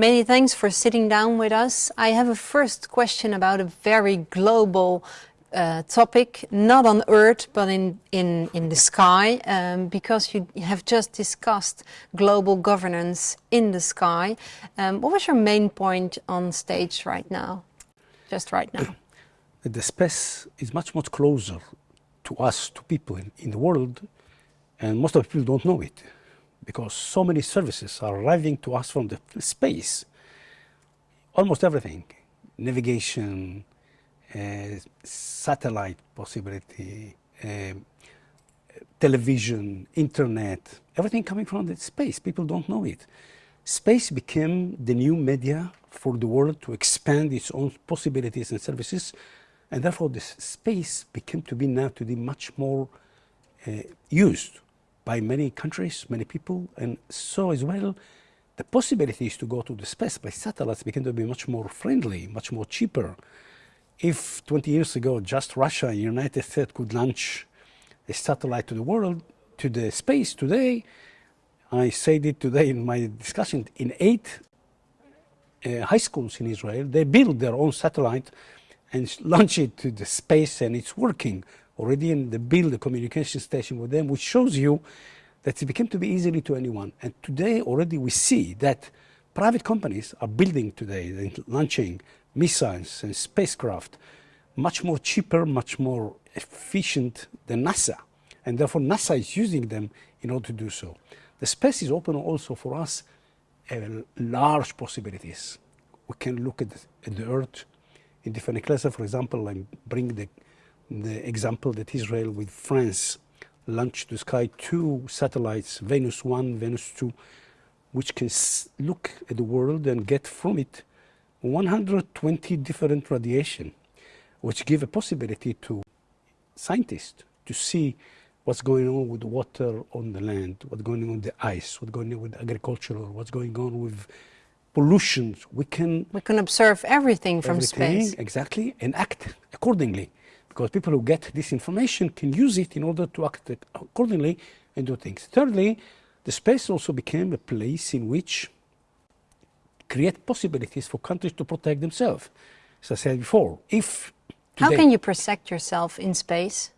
Many thanks for sitting down with us. I have a first question about a very global uh, topic, not on Earth, but in, in, in the sky, um, because you have just discussed global governance in the sky. Um, what was your main point on stage right now, just right now? The space is much, much closer to us, to people in, in the world, and most of the people don't know it, because so many services are arriving to us from the space. Almost everything, navigation, uh, satellite possibility, uh, television, internet, everything coming from the space. People don't know it. Space became the new media for the world to expand its own possibilities and services. And therefore, this space became to be now to be much more uh, used by many countries, many people. And so as well, the possibilities to go to the space by satellites became to be much more friendly, much more cheaper if 20 years ago just Russia and United States could launch a satellite to the world, to the space today, I said it today in my discussion, in eight uh, high schools in Israel, they build their own satellite and launch it to the space and it's working already and they build a communication station with them, which shows you that it became to be easily to anyone. And today already we see that private companies are building today, launching missiles and spacecraft much more cheaper, much more efficient than NASA. And therefore NASA is using them in order to do so. The space is open also for us uh, large possibilities. We can look at the, at the Earth in different classes. For example, I bring the, the example that Israel with France launched to sky two satellites, Venus 1, Venus 2, which can look at the world and get from it 120 different radiation, which give a possibility to scientists to see what's going on with the water on the land, what's going on with the ice, what's going on with agriculture, what's going on with pollution. We can we can observe everything from everything, space. Exactly, and act accordingly. Because people who get this information can use it in order to act accordingly and do things. Thirdly, the space also became a place in which create possibilities for countries to protect themselves. As I said before, if How can you protect yourself in space?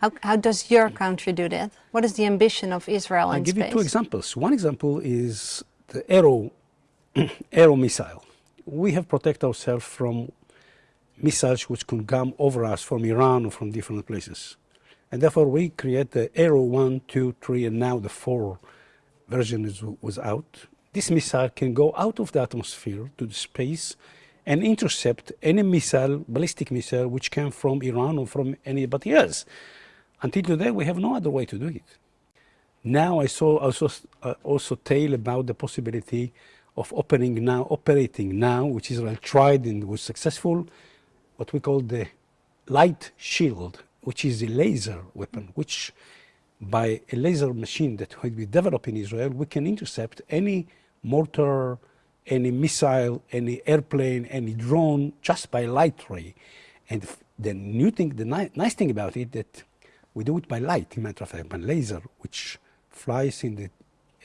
How, how does your country do that? What is the ambition of Israel I'll in give you two examples. One example is the Arrow, Arrow missile. We have protected ourselves from missiles which can come over us from Iran or from different places. And therefore we create the Arrow 1, 2, 3, and now the 4 version is, was out this missile can go out of the atmosphere to the space and intercept any missile, ballistic missile, which came from Iran or from anybody else. Until today, we have no other way to do it. Now I saw also, uh, also tell about the possibility of opening now, operating now, which Israel tried and was successful, what we call the light shield, which is a laser weapon, which by a laser machine that we develop in Israel, we can intercept any mortar, any missile, any airplane, any drone, just by light ray. And the new thing, the ni nice thing about it, that we do it by light, in matter of fact, by laser, which flies in the,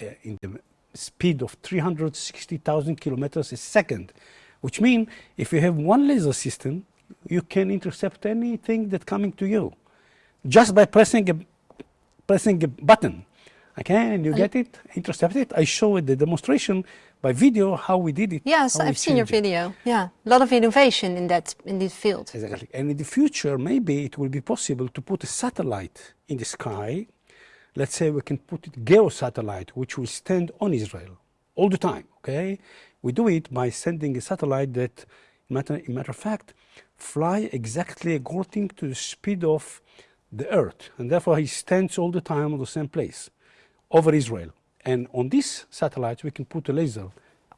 uh, in the speed of 360,000 kilometers a second, which means if you have one laser system, you can intercept anything that's coming to you just by pressing a, pressing a button. Okay, and you get it, intercept it. I show it the demonstration by video how we did it. Yes, I've seen your video. It. Yeah, a lot of innovation in that in this field. Exactly. And in the future, maybe it will be possible to put a satellite in the sky. Let's say we can put it geo satellite, which will stand on Israel all the time. Okay, we do it by sending a satellite that, matter, in matter of fact, fly exactly according to the speed of the Earth, and therefore he stands all the time on the same place over Israel. And on this satellite, we can put a laser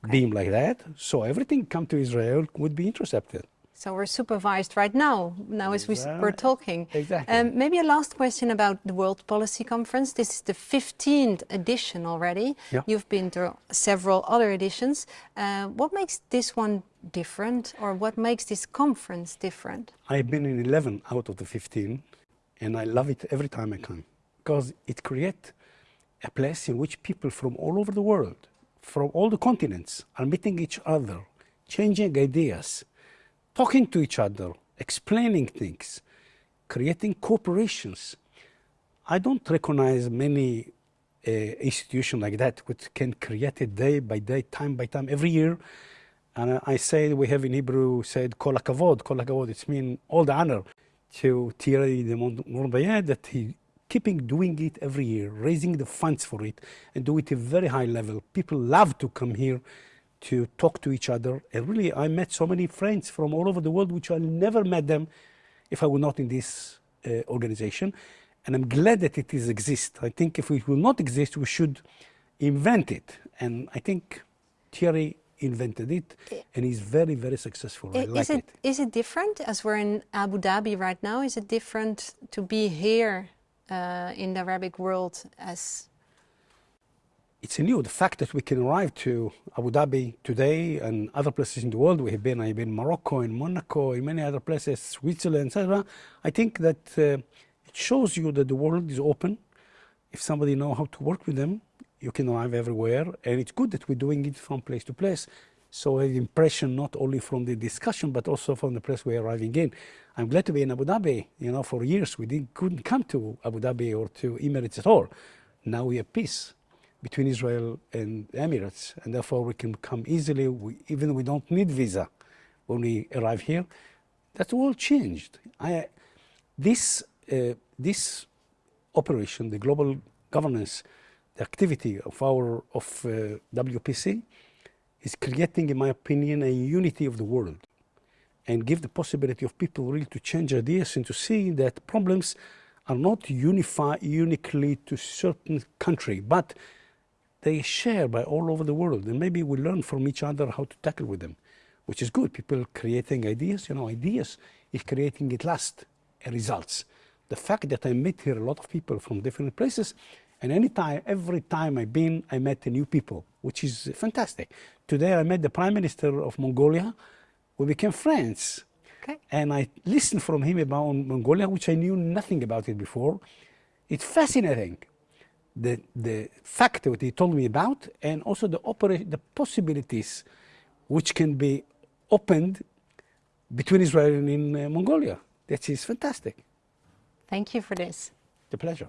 okay. beam like that, so everything come to Israel would be intercepted. So we're supervised right now, now as we, are talking. Exactly. Um, maybe a last question about the World Policy Conference. This is the 15th edition already. Yeah. You've been to several other editions. Uh, what makes this one different or what makes this conference different? I've been in 11 out of the 15 and I love it every time I come because it creates a place in which people from all over the world, from all the continents are meeting each other, changing ideas, talking to each other, explaining things, creating corporations. I don't recognize many uh, institutions like that which can create it day by day, time by time, every year. And I say we have in Hebrew said kol hakavod, kol hakavod. It means all the honor to Thierry de Montbrial that he keeping doing it every year, raising the funds for it, and do it at a very high level. People love to come here to talk to each other. And really, I met so many friends from all over the world, which I never met them if I were not in this uh, organization. And I'm glad that it is exist. I think if it will not exist, we should invent it. And I think Thierry invented it, and he's very, very successful. I is like it, it. Is it different, as we're in Abu Dhabi right now, is it different to be here uh, in the Arabic world as it's new. The fact that we can arrive to Abu Dhabi today and other places in the world, we have been, I've been in Morocco, in Monaco, in many other places, Switzerland, etc. I think that uh, it shows you that the world is open. If somebody know how to work with them, you can arrive everywhere. And it's good that we're doing it from place to place. So I have impression not only from the discussion, but also from the place we're arriving in. I'm glad to be in Abu Dhabi. You know, for years we didn't, couldn't come to Abu Dhabi or to Emirates at all. Now we have peace between Israel and Emirates, and therefore we can come easily, we, even we don't need visa when we arrive here. That all changed. I, this, uh, this operation, the global governance, the activity of our of uh, WPC, is creating, in my opinion, a unity of the world, and give the possibility of people really to change ideas and to see that problems are not unified uniquely to certain country, but they share by all over the world. And maybe we learn from each other how to tackle with them, which is good. People creating ideas, you know, ideas is creating at last results. The fact that I met here a lot of people from different places, and anytime, every time I've been, I met new people, which is fantastic. Today I met the Prime Minister of Mongolia. We became friends. Okay. And I listened from him about Mongolia, which I knew nothing about it before. It's fascinating the, the fact that he told me about and also the, the possibilities which can be opened between Israel and in uh, Mongolia. That is fantastic. Thank you for this. The pleasure.